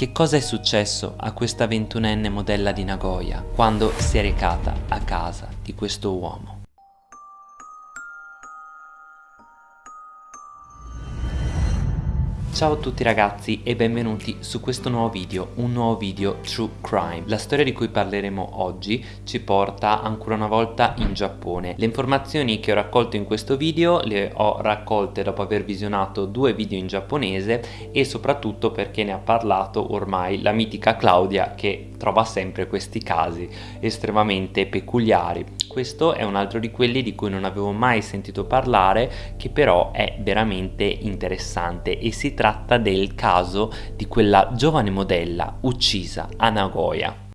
che cosa è successo a questa ventunenne modella di Nagoya quando si è recata a casa di questo uomo. Ciao a tutti ragazzi e benvenuti su questo nuovo video, un nuovo video True Crime. La storia di cui parleremo oggi ci porta ancora una volta in Giappone. Le informazioni che ho raccolto in questo video le ho raccolte dopo aver visionato due video in giapponese e soprattutto perché ne ha parlato ormai la mitica Claudia che trova sempre questi casi estremamente peculiari. Questo è un altro di quelli di cui non avevo mai sentito parlare che però è veramente interessante e si tratta del caso di quella giovane modella uccisa a Nagoya.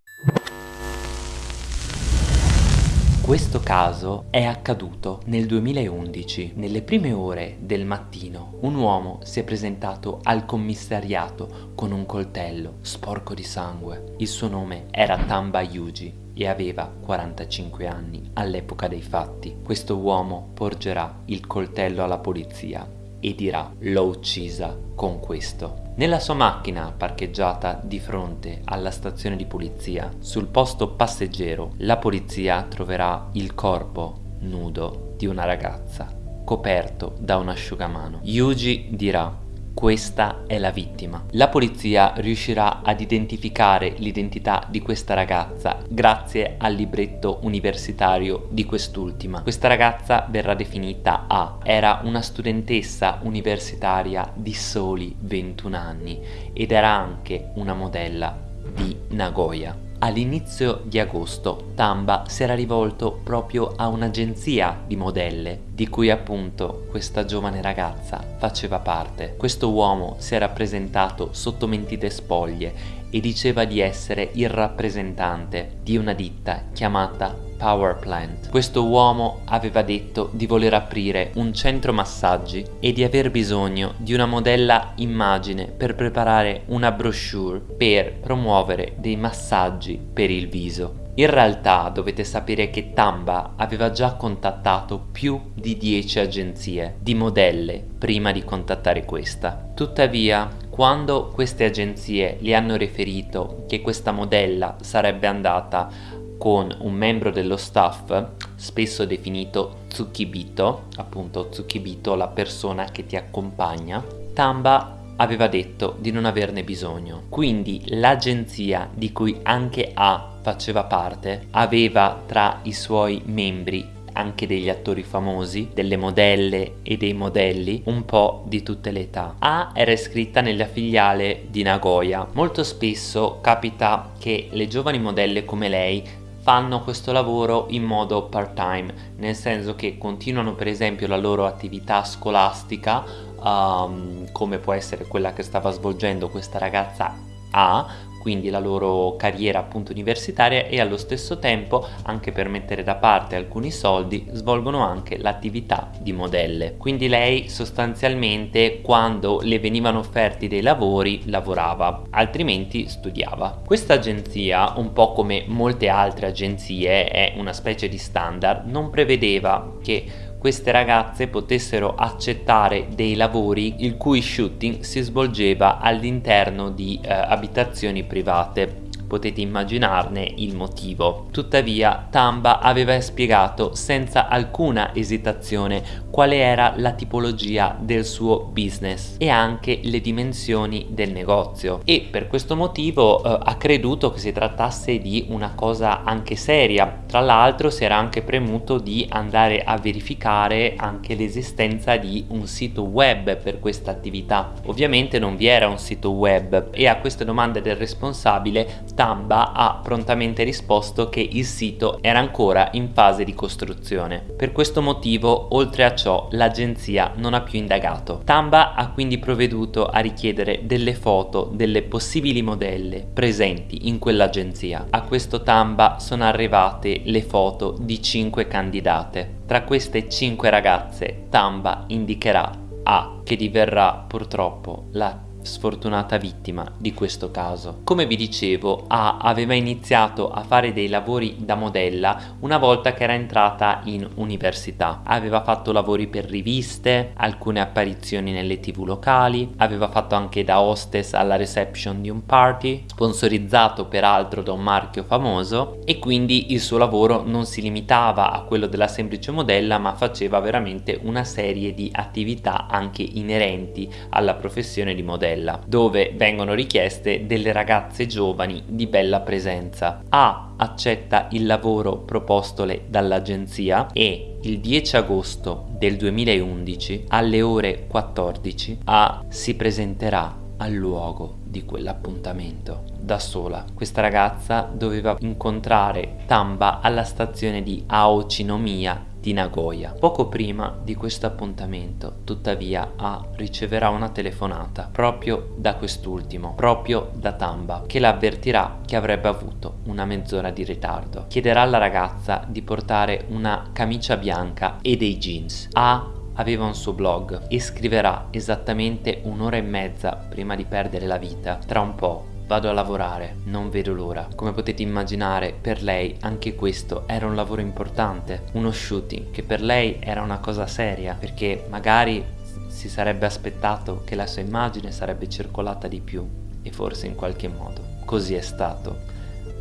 Questo caso è accaduto nel 2011. Nelle prime ore del mattino un uomo si è presentato al commissariato con un coltello sporco di sangue. Il suo nome era Tamba Yuji e aveva 45 anni all'epoca dei fatti. Questo uomo porgerà il coltello alla polizia e dirà l'ho uccisa con questo. Nella sua macchina parcheggiata di fronte alla stazione di polizia, sul posto passeggero, la polizia troverà il corpo nudo di una ragazza coperto da un asciugamano. Yuji dirà questa è la vittima. La polizia riuscirà ad identificare l'identità di questa ragazza grazie al libretto universitario di quest'ultima. Questa ragazza verrà definita A. Era una studentessa universitaria di soli 21 anni ed era anche una modella di Nagoya. All'inizio di agosto Tamba si era rivolto proprio a un'agenzia di modelle di cui appunto questa giovane ragazza faceva parte. Questo uomo si era presentato sotto mentite spoglie e diceva di essere il rappresentante di una ditta chiamata Power Plant. Questo uomo aveva detto di voler aprire un centro massaggi e di aver bisogno di una modella immagine per preparare una brochure per promuovere dei massaggi per il viso. In realtà dovete sapere che Tamba aveva già contattato più di 10 agenzie di modelle prima di contattare questa. Tuttavia, quando queste agenzie gli hanno riferito che questa modella sarebbe andata con un membro dello staff, spesso definito Tsukibito, appunto Tsukibito la persona che ti accompagna, Tamba aveva detto di non averne bisogno. Quindi l'agenzia di cui anche A faceva parte aveva tra i suoi membri anche degli attori famosi, delle modelle e dei modelli, un po' di tutte le età. A era iscritta nella filiale di Nagoya. Molto spesso capita che le giovani modelle come lei fanno questo lavoro in modo part time nel senso che continuano per esempio la loro attività scolastica um, come può essere quella che stava svolgendo questa ragazza A quindi la loro carriera appunto universitaria e allo stesso tempo anche per mettere da parte alcuni soldi svolgono anche l'attività di modelle. Quindi lei sostanzialmente quando le venivano offerti dei lavori lavorava altrimenti studiava. Questa agenzia un po' come molte altre agenzie è una specie di standard non prevedeva che queste ragazze potessero accettare dei lavori il cui shooting si svolgeva all'interno di eh, abitazioni private potete immaginarne il motivo. Tuttavia Tamba aveva spiegato senza alcuna esitazione quale era la tipologia del suo business e anche le dimensioni del negozio e per questo motivo eh, ha creduto che si trattasse di una cosa anche seria. Tra l'altro si era anche premuto di andare a verificare anche l'esistenza di un sito web per questa attività. Ovviamente non vi era un sito web e a queste domande del responsabile Tamba ha prontamente risposto che il sito era ancora in fase di costruzione. Per questo motivo, oltre a ciò, l'agenzia non ha più indagato. Tamba ha quindi provveduto a richiedere delle foto delle possibili modelle presenti in quell'agenzia. A questo Tamba sono arrivate le foto di 5 candidate. Tra queste 5 ragazze, Tamba indicherà A, che diverrà purtroppo la sfortunata vittima di questo caso. Come vi dicevo, A aveva iniziato a fare dei lavori da modella una volta che era entrata in università. Aveva fatto lavori per riviste, alcune apparizioni nelle tv locali, aveva fatto anche da hostess alla reception di un party, sponsorizzato peraltro da un marchio famoso e quindi il suo lavoro non si limitava a quello della semplice modella ma faceva veramente una serie di attività anche inerenti alla professione di modella dove vengono richieste delle ragazze giovani di bella presenza. A accetta il lavoro propostole dall'agenzia e il 10 agosto del 2011 alle ore 14 A si presenterà al luogo di quell'appuntamento da sola. Questa ragazza doveva incontrare Tamba alla stazione di Aochinomiya di Nagoya. Poco prima di questo appuntamento, tuttavia, A riceverà una telefonata proprio da quest'ultimo, proprio da Tamba, che la avvertirà che avrebbe avuto una mezz'ora di ritardo. Chiederà alla ragazza di portare una camicia bianca e dei jeans. A aveva un suo blog e scriverà esattamente un'ora e mezza prima di perdere la vita. Tra un po' Vado a lavorare, non vedo l'ora. Come potete immaginare, per lei anche questo era un lavoro importante, uno shooting che per lei era una cosa seria, perché magari si sarebbe aspettato che la sua immagine sarebbe circolata di più e forse in qualche modo. Così è stato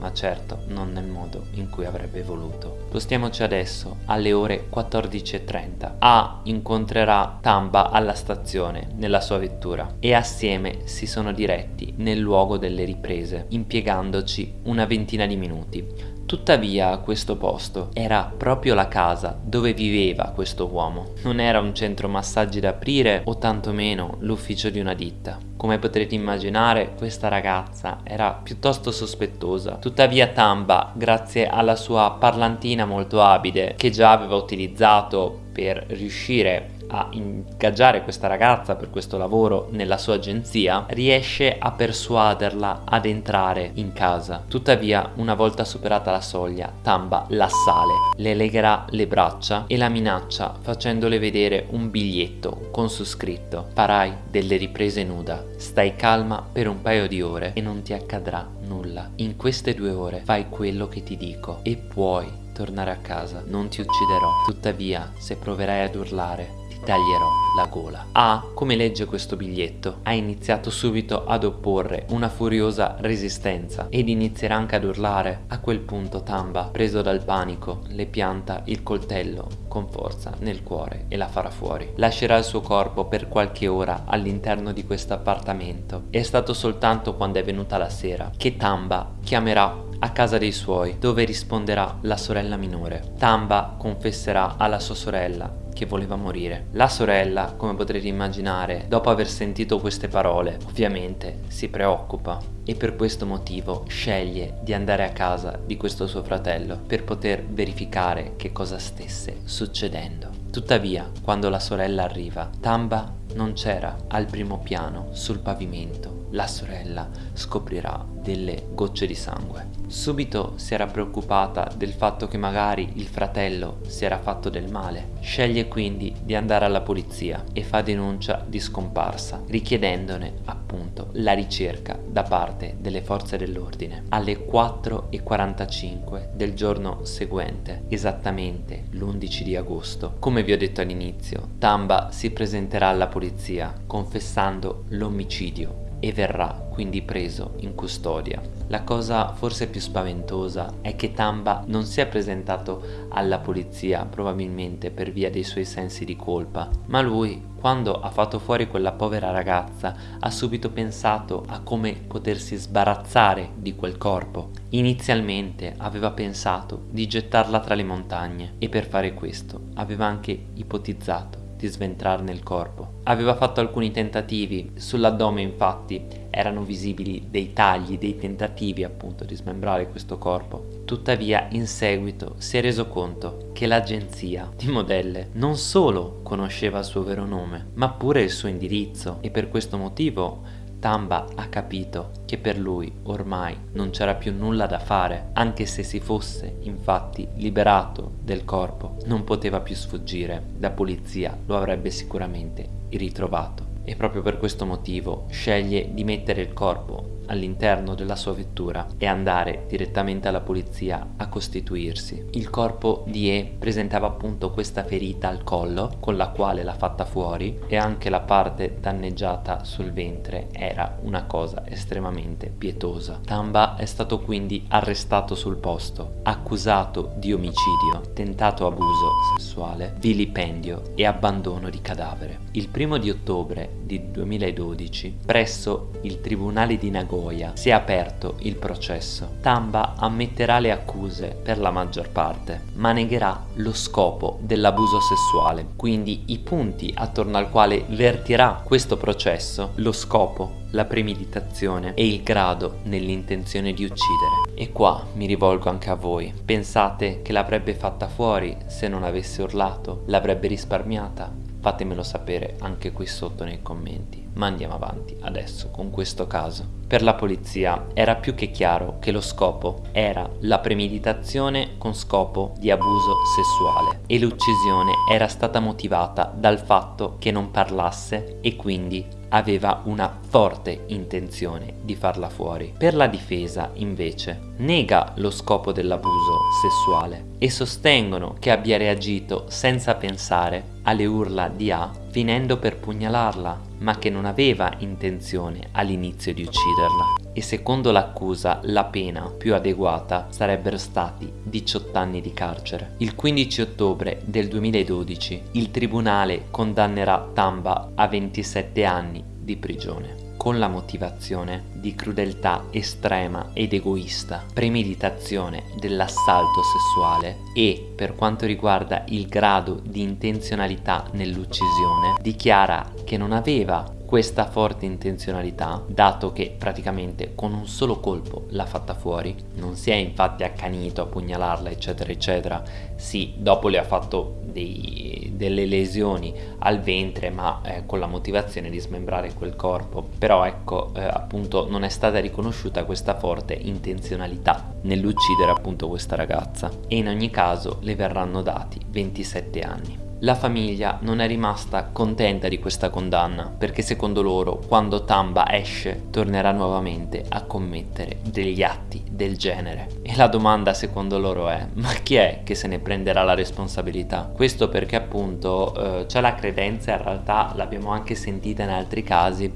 ma certo non nel modo in cui avrebbe voluto. Spostiamoci adesso alle ore 14.30. A incontrerà Tamba alla stazione nella sua vettura e assieme si sono diretti nel luogo delle riprese, impiegandoci una ventina di minuti. Tuttavia questo posto era proprio la casa dove viveva questo uomo. Non era un centro massaggi da aprire o tantomeno l'ufficio di una ditta. Come potrete immaginare questa ragazza era piuttosto sospettosa. Tuttavia Tamba, grazie alla sua parlantina molto abile che già aveva utilizzato per riuscire a ingaggiare questa ragazza per questo lavoro nella sua agenzia, riesce a persuaderla ad entrare in casa. Tuttavia, una volta superata la soglia, Tamba l'assale, le legherà le braccia e la minaccia facendole vedere un biglietto con su scritto Farai delle riprese nuda, stai calma per un paio di ore e non ti accadrà nulla. In queste due ore fai quello che ti dico e puoi tornare a casa, non ti ucciderò. Tuttavia, se proverai ad urlare, taglierò la gola. A, come legge questo biglietto, ha iniziato subito ad opporre una furiosa resistenza ed inizierà anche ad urlare. A quel punto Tamba, preso dal panico, le pianta il coltello con forza nel cuore e la farà fuori. Lascerà il suo corpo per qualche ora all'interno di questo appartamento. È stato soltanto quando è venuta la sera che Tamba chiamerà a casa dei suoi, dove risponderà la sorella minore. Tamba confesserà alla sua sorella che voleva morire. La sorella, come potrete immaginare, dopo aver sentito queste parole, ovviamente si preoccupa e per questo motivo sceglie di andare a casa di questo suo fratello per poter verificare che cosa stesse succedendo. Tuttavia, quando la sorella arriva, Tamba non c'era al primo piano sul pavimento la sorella scoprirà delle gocce di sangue. Subito si era preoccupata del fatto che magari il fratello si era fatto del male. Sceglie quindi di andare alla polizia e fa denuncia di scomparsa, richiedendone appunto la ricerca da parte delle forze dell'ordine. Alle 4.45 del giorno seguente, esattamente l'11 di agosto, come vi ho detto all'inizio, Tamba si presenterà alla polizia confessando l'omicidio e verrà quindi preso in custodia. La cosa forse più spaventosa è che Tamba non si è presentato alla polizia probabilmente per via dei suoi sensi di colpa, ma lui quando ha fatto fuori quella povera ragazza ha subito pensato a come potersi sbarazzare di quel corpo. Inizialmente aveva pensato di gettarla tra le montagne e per fare questo aveva anche ipotizzato di sventrarne il corpo. Aveva fatto alcuni tentativi, sull'addome infatti erano visibili dei tagli, dei tentativi appunto di smembrare questo corpo. Tuttavia in seguito si è reso conto che l'agenzia di modelle non solo conosceva il suo vero nome, ma pure il suo indirizzo e per questo motivo Tamba ha capito che per lui ormai non c'era più nulla da fare, anche se si fosse infatti liberato del corpo, non poteva più sfuggire, la polizia lo avrebbe sicuramente ritrovato. E proprio per questo motivo sceglie di mettere il corpo all'interno della sua vettura e andare direttamente alla polizia a costituirsi. Il corpo di E presentava appunto questa ferita al collo con la quale l'ha fatta fuori e anche la parte danneggiata sul ventre era una cosa estremamente pietosa. Tamba è stato quindi arrestato sul posto, accusato di omicidio, tentato abuso sessuale, vilipendio e abbandono di cadavere. Il primo di ottobre di 2012 presso il tribunale di Nagoya Nagoya si è aperto il processo. Tamba ammetterà le accuse per la maggior parte, ma negherà lo scopo dell'abuso sessuale. Quindi i punti attorno al quale vertirà questo processo, lo scopo, la premeditazione e il grado nell'intenzione di uccidere. E qua mi rivolgo anche a voi. Pensate che l'avrebbe fatta fuori se non avesse urlato? L'avrebbe risparmiata? Fatemelo sapere anche qui sotto nei commenti. Ma andiamo avanti adesso con questo caso. Per la polizia era più che chiaro che lo scopo era la premeditazione con scopo di abuso sessuale e l'uccisione era stata motivata dal fatto che non parlasse e quindi aveva una forte intenzione di farla fuori. Per la difesa, invece, nega lo scopo dell'abuso sessuale e sostengono che abbia reagito senza pensare alle urla di A finendo per pugnalarla, ma che non aveva intenzione all'inizio di ucciderla. E secondo l'accusa la pena più adeguata sarebbero stati 18 anni di carcere. Il 15 ottobre del 2012 il tribunale condannerà Tamba a 27 anni di prigione con la motivazione di crudeltà estrema ed egoista, premeditazione dell'assalto sessuale e, per quanto riguarda il grado di intenzionalità nell'uccisione, dichiara che non aveva questa forte intenzionalità, dato che praticamente con un solo colpo l'ha fatta fuori, non si è infatti accanito a pugnalarla eccetera eccetera, sì, dopo le ha fatto dei, delle lesioni al ventre ma eh, con la motivazione di smembrare quel corpo, però ecco eh, appunto non è stata riconosciuta questa forte intenzionalità nell'uccidere appunto questa ragazza. E in ogni caso le verranno dati 27 anni. La famiglia non è rimasta contenta di questa condanna perché secondo loro quando Tamba esce tornerà nuovamente a commettere degli atti del genere. E la domanda secondo loro è ma chi è che se ne prenderà la responsabilità? Questo perché appunto eh, c'è la credenza, in realtà l'abbiamo anche sentita in altri casi,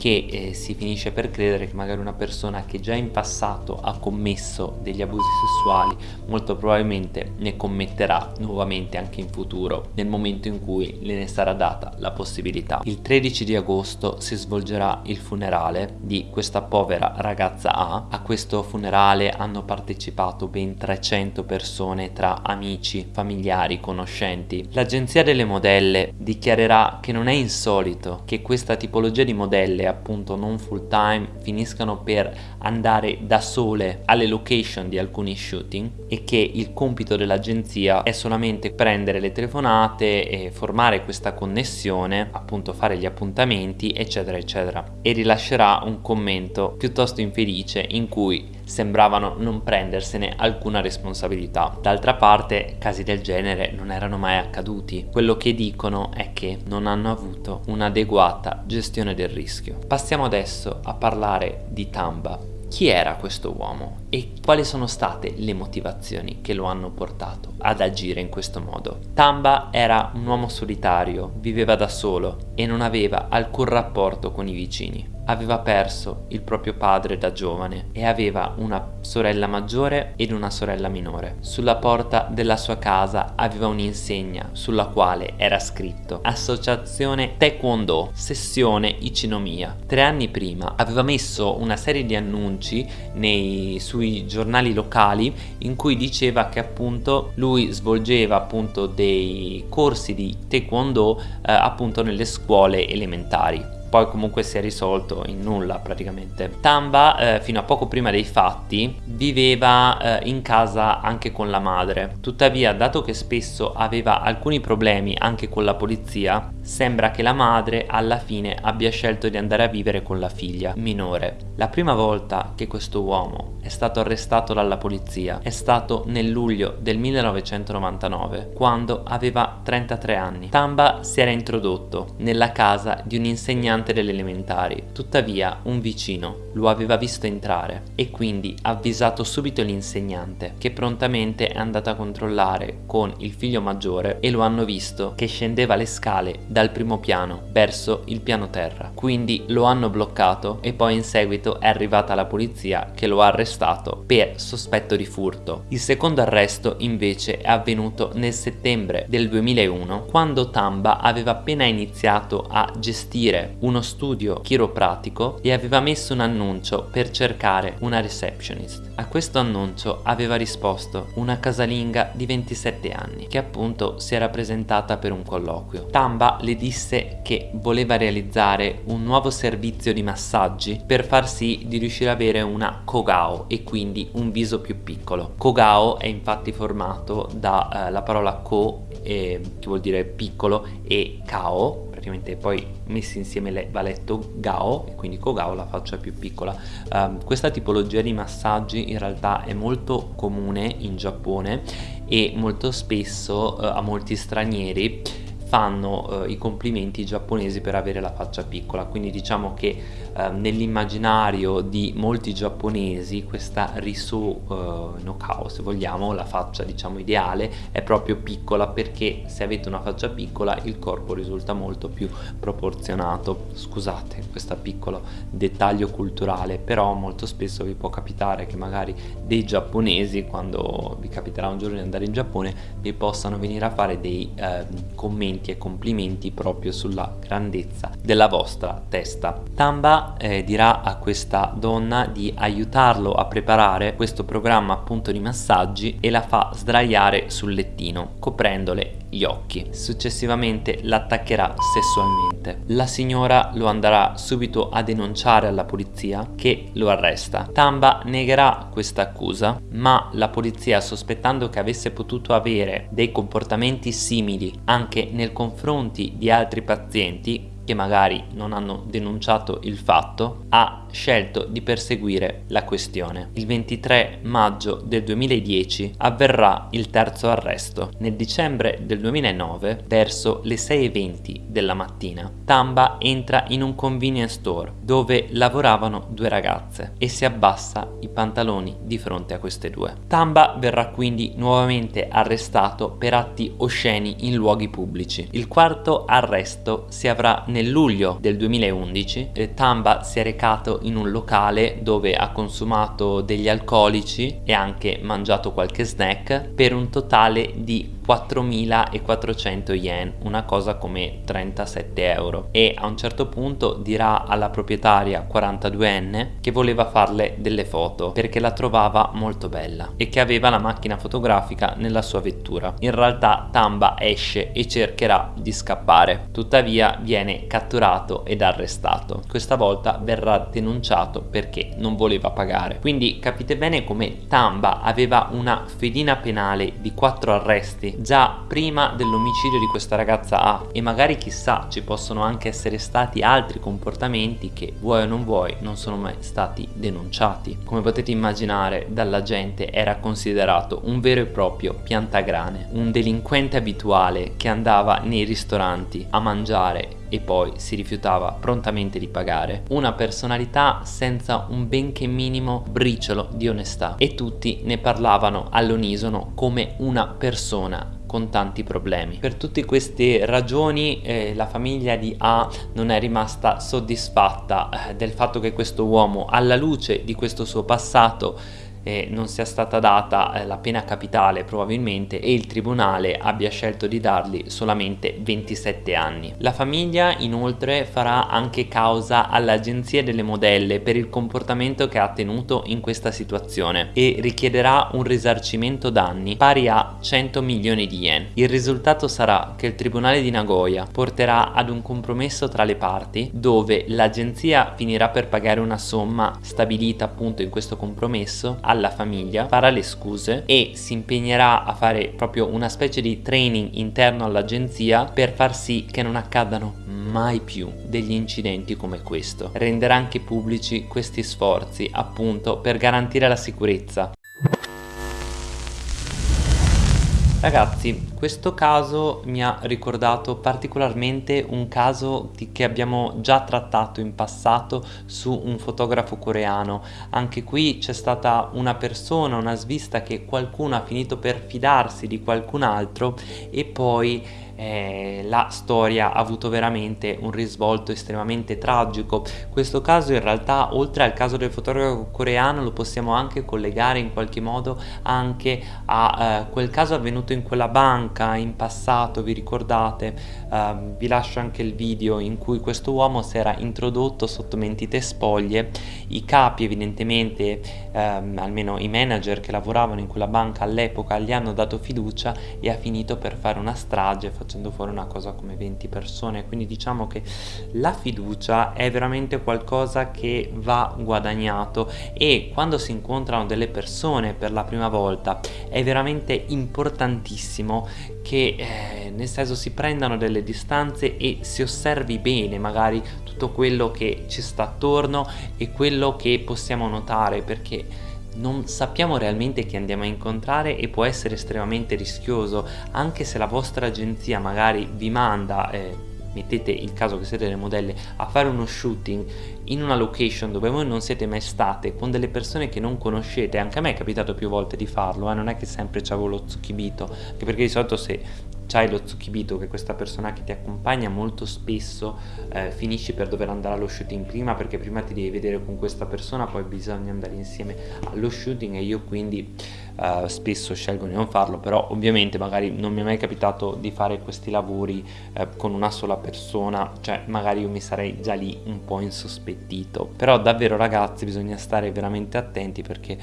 che eh, si finisce per credere che magari una persona che già in passato ha commesso degli abusi sessuali molto probabilmente ne commetterà nuovamente anche in futuro nel momento in cui le ne sarà data la possibilità. Il 13 di agosto si svolgerà il funerale di questa povera ragazza A. A questo funerale hanno partecipato ben 300 persone tra amici, familiari, conoscenti. L'agenzia delle modelle dichiarerà che non è insolito che questa tipologia di modelle appunto non full time finiscano per andare da sole alle location di alcuni shooting e che il compito dell'agenzia è solamente prendere le telefonate e formare questa connessione appunto fare gli appuntamenti eccetera eccetera. E rilascerà un commento piuttosto infelice in cui sembravano non prendersene alcuna responsabilità. D'altra parte casi del genere non erano mai accaduti, quello che dicono è che non hanno avuto un'adeguata gestione del rischio. Passiamo adesso a parlare di Tamba. Chi era questo uomo e quali sono state le motivazioni che lo hanno portato ad agire in questo modo? Tamba era un uomo solitario, viveva da solo e non aveva alcun rapporto con i vicini aveva perso il proprio padre da giovane e aveva una sorella maggiore ed una sorella minore. Sulla porta della sua casa aveva un'insegna sulla quale era scritto Associazione Taekwondo, sessione Ichinomiya. Tre anni prima aveva messo una serie di annunci nei, sui giornali locali in cui diceva che appunto lui svolgeva appunto dei corsi di Taekwondo eh, appunto nelle scuole elementari poi comunque si è risolto in nulla praticamente. Tamba eh, fino a poco prima dei fatti viveva eh, in casa anche con la madre, tuttavia dato che spesso aveva alcuni problemi anche con la polizia, sembra che la madre alla fine abbia scelto di andare a vivere con la figlia minore. La prima volta che questo uomo è stato arrestato dalla polizia è stato nel luglio del 1999 quando aveva 33 anni. Tamba si era introdotto nella casa di un insegnante delle elementari, tuttavia un vicino lo aveva visto entrare e quindi ha avvisato subito l'insegnante che prontamente è andato a controllare con il figlio maggiore e lo hanno visto che scendeva le scale dal primo piano verso il piano terra. Quindi lo hanno bloccato e poi in seguito è arrivata la polizia che lo ha arrestato per sospetto di furto. Il secondo arresto invece è avvenuto nel settembre del 2001 quando Tamba aveva appena iniziato a gestire uno studio chiropratico e aveva messo un annuncio per cercare una receptionist. A questo annuncio aveva risposto una casalinga di 27 anni che appunto si era presentata per un colloquio. Tamba le disse che voleva realizzare un nuovo servizio di massaggi per far sì di riuscire ad avere una Kogao e quindi un viso più piccolo. Kogao è infatti formato dalla eh, parola Ko eh, che vuol dire piccolo e Kao praticamente poi messi insieme le, va letto Gao e quindi Kogao la faccia più piccola. Um, questa tipologia di massaggi in realtà è molto comune in Giappone e molto spesso uh, a molti stranieri fanno uh, i complimenti giapponesi per avere la faccia piccola. Quindi diciamo che uh, nell'immaginario di molti giapponesi questa risu uh, no kao se vogliamo la faccia diciamo ideale è proprio piccola perché se avete una faccia piccola il corpo risulta molto più proporzionato scusate questo piccolo dettaglio culturale però molto spesso vi può capitare che magari dei giapponesi quando vi capiterà un giorno di andare in Giappone vi possano venire a fare dei ehm, commenti e complimenti proprio sulla grandezza della vostra testa. Tamba eh, dirà a questa donna di aiutarlo a preparare questo programma appunto di massaggi e la fa sdraiare sul lettino coprendole gli occhi. Successivamente l'attaccherà sessualmente. La signora lo andrà subito a denunciare alla polizia che lo arresta. Tamba negherà questa accusa, ma la polizia sospettando che avesse potuto avere dei comportamenti simili anche nel confronti di altri pazienti che magari non hanno denunciato il fatto, ha scelto di perseguire la questione. Il 23 maggio del 2010 avverrà il terzo arresto. Nel dicembre del 2009, verso le 6.20 della mattina, Tamba entra in un convenience store dove lavoravano due ragazze e si abbassa i pantaloni di fronte a queste due. Tamba verrà quindi nuovamente arrestato per atti osceni in luoghi pubblici. Il quarto arresto si avrà nel luglio del 2011 eh, Tamba si è recato in un locale dove ha consumato degli alcolici e anche mangiato qualche snack per un totale di 4.400 yen, una cosa come 37 euro e a un certo punto dirà alla proprietaria 42enne che voleva farle delle foto perché la trovava molto bella e che aveva la macchina fotografica nella sua vettura. In realtà Tamba esce e cercherà di scappare, tuttavia viene catturato ed arrestato. Questa volta verrà denunciato perché non voleva pagare. Quindi capite bene come Tamba aveva una fedina penale di 4 arresti già prima dell'omicidio di questa ragazza A e magari chissà ci possono anche essere stati altri comportamenti che vuoi o non vuoi non sono mai stati denunciati. Come potete immaginare dalla gente era considerato un vero e proprio piantagrane, un delinquente abituale che andava nei ristoranti a mangiare e poi si rifiutava prontamente di pagare, una personalità senza un benché minimo briciolo di onestà e tutti ne parlavano all'unisono come una persona con tanti problemi. Per tutte queste ragioni eh, la famiglia di A non è rimasta soddisfatta eh, del fatto che questo uomo alla luce di questo suo passato eh, non sia stata data eh, la pena capitale probabilmente e il tribunale abbia scelto di dargli solamente 27 anni. La famiglia inoltre farà anche causa all'agenzia delle modelle per il comportamento che ha tenuto in questa situazione e richiederà un risarcimento danni pari a 100 milioni di yen. Il risultato sarà che il tribunale di Nagoya porterà ad un compromesso tra le parti dove l'agenzia finirà per pagare una somma stabilita appunto in questo compromesso alla famiglia, farà le scuse e si impegnerà a fare proprio una specie di training interno all'agenzia per far sì che non accadano mai più degli incidenti come questo. Renderà anche pubblici questi sforzi appunto per garantire la sicurezza Ragazzi, questo caso mi ha ricordato particolarmente un caso che abbiamo già trattato in passato su un fotografo coreano. Anche qui c'è stata una persona, una svista che qualcuno ha finito per fidarsi di qualcun altro e poi eh, la storia ha avuto veramente un risvolto estremamente tragico. Questo caso in realtà oltre al caso del fotografo coreano lo possiamo anche collegare in qualche modo anche a eh, quel caso avvenuto in quella banca in passato, vi ricordate? Eh, vi lascio anche il video in cui questo uomo si era introdotto sotto mentite spoglie, i capi evidentemente, ehm, almeno i manager che lavoravano in quella banca all'epoca gli hanno dato fiducia e ha finito per fare una strage fuori una cosa come 20 persone. Quindi diciamo che la fiducia è veramente qualcosa che va guadagnato e quando si incontrano delle persone per la prima volta è veramente importantissimo che eh, nel senso si prendano delle distanze e si osservi bene magari tutto quello che ci sta attorno e quello che possiamo notare perché non sappiamo realmente chi andiamo a incontrare e può essere estremamente rischioso anche se la vostra agenzia magari vi manda eh, mettete il caso che siete delle modelle a fare uno shooting in una location dove voi non siete mai state con delle persone che non conoscete anche a me è capitato più volte di farlo eh? non è che sempre c'avevo lo zucchibito anche perché di solito se c'hai lo zucchibito che questa persona che ti accompagna molto spesso eh, finisci per dover andare allo shooting prima perché prima ti devi vedere con questa persona poi bisogna andare insieme allo shooting e io quindi eh, spesso scelgo di non farlo però ovviamente magari non mi è mai capitato di fare questi lavori eh, con una sola persona cioè magari io mi sarei già lì un po' insospettito però davvero ragazzi bisogna stare veramente attenti perché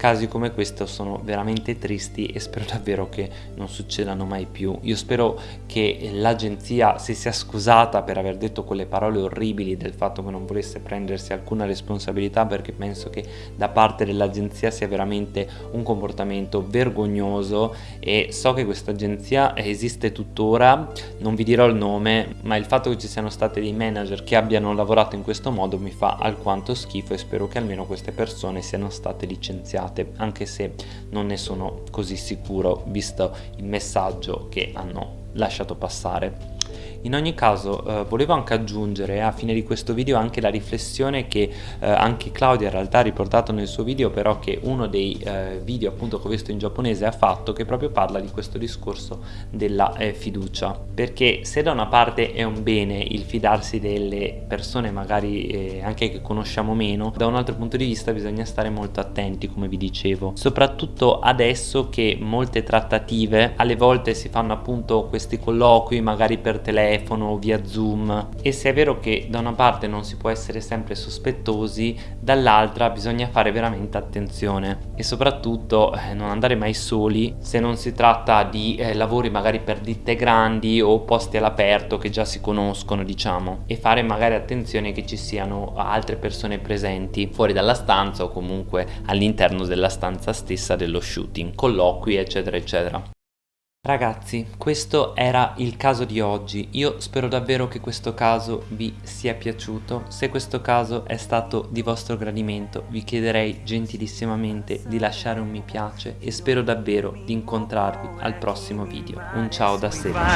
casi come questo sono veramente tristi e spero davvero che non succedano mai più. Io spero che l'agenzia si sia scusata per aver detto quelle parole orribili del fatto che non volesse prendersi alcuna responsabilità perché penso che da parte dell'agenzia sia veramente un comportamento vergognoso e so che questa agenzia esiste tuttora non vi dirò il nome ma il fatto che ci siano stati dei manager che abbiano lavorato in questo modo mi fa alquanto schifo e spero che almeno queste persone siano state licenziate usate anche se non ne sono così sicuro visto il messaggio che hanno lasciato passare in ogni caso eh, volevo anche aggiungere a fine di questo video anche la riflessione che eh, anche Claudia in realtà ha riportato nel suo video però che uno dei eh, video appunto che ho visto in giapponese ha fatto che proprio parla di questo discorso della eh, fiducia. Perché se da una parte è un bene il fidarsi delle persone magari eh, anche che conosciamo meno da un altro punto di vista bisogna stare molto attenti come vi dicevo. Soprattutto adesso che molte trattative alle volte si fanno appunto questi colloqui magari per telefono telefono, via zoom. E se è vero che da una parte non si può essere sempre sospettosi dall'altra bisogna fare veramente attenzione. E soprattutto eh, non andare mai soli se non si tratta di eh, lavori magari per ditte grandi o posti all'aperto che già si conoscono diciamo. E fare magari attenzione che ci siano altre persone presenti fuori dalla stanza o comunque all'interno della stanza stessa dello shooting colloqui eccetera eccetera Ragazzi, questo era il caso di oggi, io spero davvero che questo caso vi sia piaciuto, se questo caso è stato di vostro gradimento vi chiederei gentilissimamente di lasciare un mi piace e spero davvero di incontrarvi al prossimo video, un ciao da Seba.